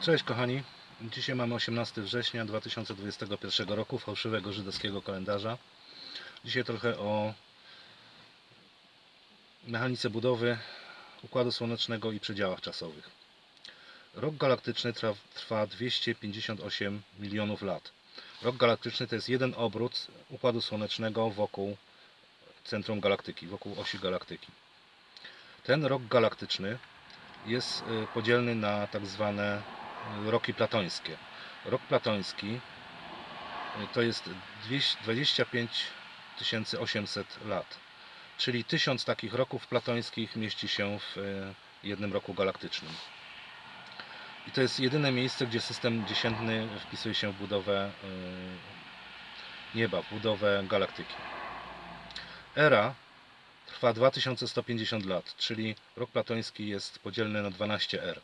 Cześć kochani, dzisiaj mamy 18 września 2021 roku, fałszywego żydowskiego kalendarza. Dzisiaj trochę o mechanice budowy Układu Słonecznego i przedziałach czasowych. Rok galaktyczny trwa, trwa 258 milionów lat. Rok galaktyczny to jest jeden obrót Układu Słonecznego wokół centrum galaktyki, wokół osi galaktyki. Ten rok galaktyczny jest y, podzielny na tak zwane roki platońskie. Rok platoński to jest 200 25 800 lat, czyli 1000 takich roków platońskich mieści się w y, jednym roku galaktycznym. I to jest jedyne miejsce, gdzie system dziesiętny wpisuje się w budowę y, nieba, w budowę galaktyki. Era trwa 2150 lat, czyli rok platoński jest podzielny na 12 er.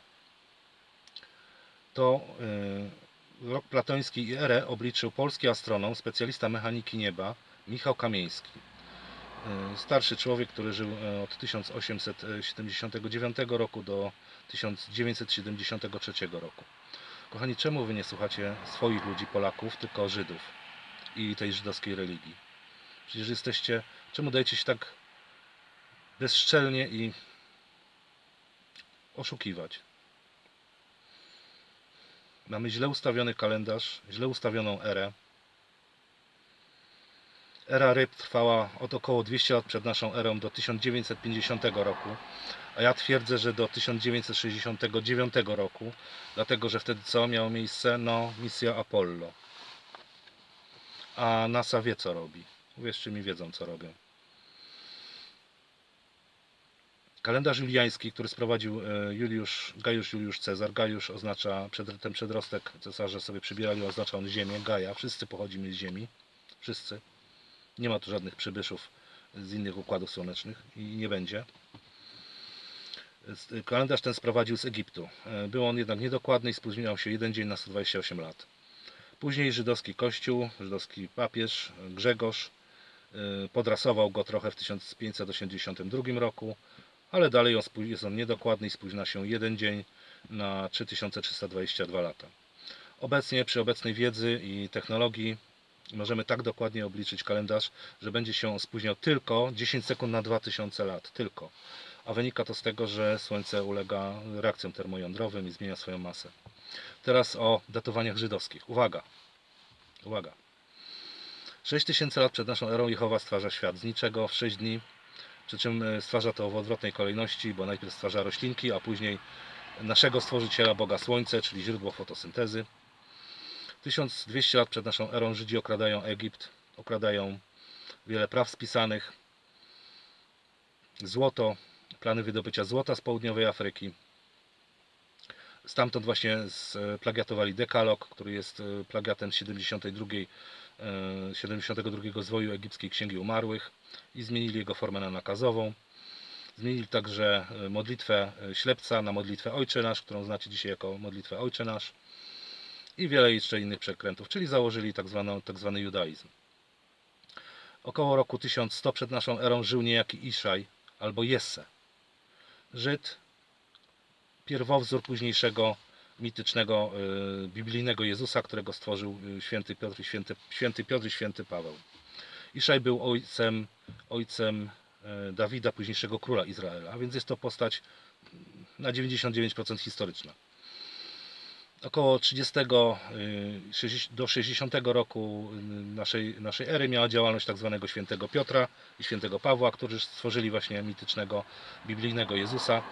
To y, rok platoński i erę obliczył polski astronom, specjalista mechaniki nieba Michał Kamieński. Y, starszy człowiek, który żył y, od 1879 roku do 1973 roku. Kochani, czemu wy nie słuchacie swoich ludzi, Polaków, tylko Żydów i tej żydowskiej religii? Przecież jesteście, czemu dajecie się tak bezszczelnie i oszukiwać. Mamy źle ustawiony kalendarz, źle ustawioną erę. Era ryb trwała od około 200 lat przed naszą erą do 1950 roku, a ja twierdzę, że do 1969 roku, dlatego że wtedy co miało miejsce? No, misja Apollo. A NASA wie co robi. Uwierzcie mi, wiedzą co robią. Kalendarz juliański, który sprowadził e, Juliusz, Gajusz Juliusz Cezar. Gajusz oznacza, przed- ten przedrostek cesarze sobie przybierali, oznacza on ziemię, Gaja. Wszyscy pochodzimy z ziemi. Wszyscy. Nie ma tu żadnych przybyszów z innych układów słonecznych i nie będzie. Kalendarz ten sprowadził z Egiptu. E, Był on jednak niedokładny i spóźniał się jeden dzień na 128 lat. Później żydowski kościół, żydowski papież Grzegorz e, podrasował go trochę w 1582 roku ale dalej on jest on niedokładny i spóźnia się jeden dzień na 3322 lata. Obecnie przy obecnej wiedzy i technologii możemy tak dokładnie obliczyć kalendarz, że będzie się on spóźniał tylko 10 sekund na 2000 lat, tylko. A wynika to z tego, że Słońce ulega reakcjom termojądrowym i zmienia swoją masę. Teraz o datowaniach żydowskich. Uwaga! Uwaga! 6000 lat przed naszą erą Jehowa stwarza świat z niczego w 6 dni, przy czym e, stwarza to w odwrotnej kolejności, bo najpierw stwarza roślinki, a później naszego stworzyciela, Boga Słońce, czyli źródło fotosyntezy. 1200 lat przed naszą erą Żydzi okradają Egipt, okradają wiele praw spisanych, złoto, plany wydobycia złota z południowej Afryki. Stamtąd właśnie splagiatowali dekalog, który jest e, plagiatem z 72, e, 72 zwoju egipskiej Księgi Umarłych i zmienili jego formę na nakazową. Zmienili także e, modlitwę e, ślepca na modlitwę Ojcze Nasz, którą znacie dzisiaj jako modlitwę Ojcze Nasz i wiele jeszcze innych przekrętów, czyli założyli tak, tak zwany judaizm. Około roku 1100 przed naszą erą żył niejaki Iszaj albo Jesse. Żyd, pierwowzór późniejszego mitycznego e, biblijnego Jezusa, którego stworzył e, święty Piotr i święty, święty Piotr i święty Paweł. Iszaj był ojcem, ojcem e, Dawida, późniejszego króla Izraela, a więc jest to postać na 99% historyczna. Około 30 y, 60 do 60 roku y, naszej, naszej ery miała działalność tak zwanego świętego Piotra i świętego Pawła, którzy stworzyli właśnie mitycznego biblijnego Jezusa.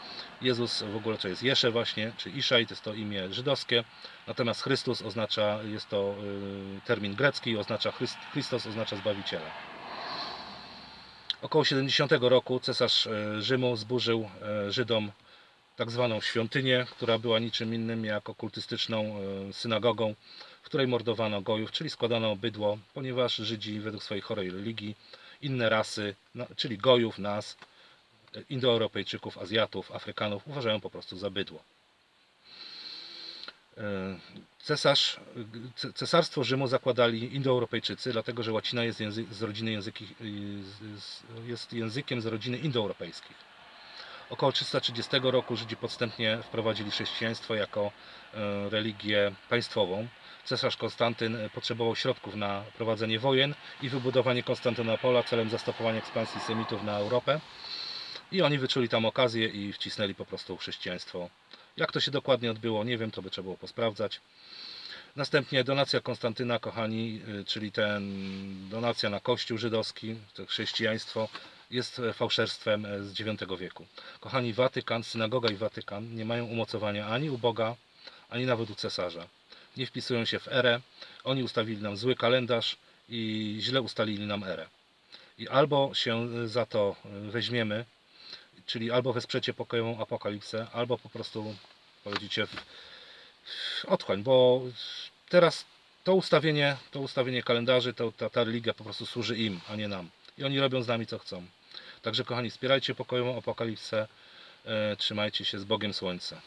Jezus w ogóle to jest Jesze właśnie, czy Iszaj, to jest to imię żydowskie, natomiast Chrystus oznacza, jest to y, termin grecki, oznacza Chryst, Chrystus oznacza Zbawiciela. Około 70 roku cesarz Rzymu zburzył Żydom tak zwaną świątynię, która była niczym innym jak okultystyczną e, synagogą, w której mordowano gojów, czyli składano bydło, ponieważ Żydzi według swojej chorej religii, inne rasy, czyli gojów, nas, e, Indoeuropejczyków, Azjatów, Afrykanów uważają po prostu za bydło. E, Cesarz, ce- cesarstwo Rzymu zakładali Indoeuropejczycy, dlatego że łacina jest, języ, z rodziny języki, jest językiem z rodziny indoeuropejskich. Około 330 roku Żydzi podstępnie wprowadzili chrześcijaństwo jako e, religię państwową. Cesarz Konstantyn e, potrzebował środków na prowadzenie wojen i wybudowanie Konstantynopola celem zastopowania ekspansji Semitów na Europę. I oni wyczuli tam okazję i wcisnęli po prostu chrześcijaństwo. Jak to się dokładnie odbyło, nie wiem, to by trzeba było posprawdzać. Następnie donacja Konstantyna, kochani, y, czyli ten donacja na kościół żydowski, to chrześcijaństwo, jest e, fałszerstwem e, z IX wieku. Kochani, Watykan, synagoga i Watykan nie mają umocowania ani u Boga, ani nawet u cesarza. Nie wpisują się w erę. Oni ustawili nam zły kalendarz i źle ustalili nam erę. I albo się e, za to weźmiemy, czyli albo wesprzecie pokojową apokalipsę, albo po prostu powiedzicie w, w otchłań, bo teraz to ustawienie, to ustawienie kalendarzy, to, ta, ta religia po prostu służy im, a nie nam. I oni robią z nami co chcą. Także kochani, wspierajcie pokojową apokalipsę, e, trzymajcie się z Bogiem Słońca.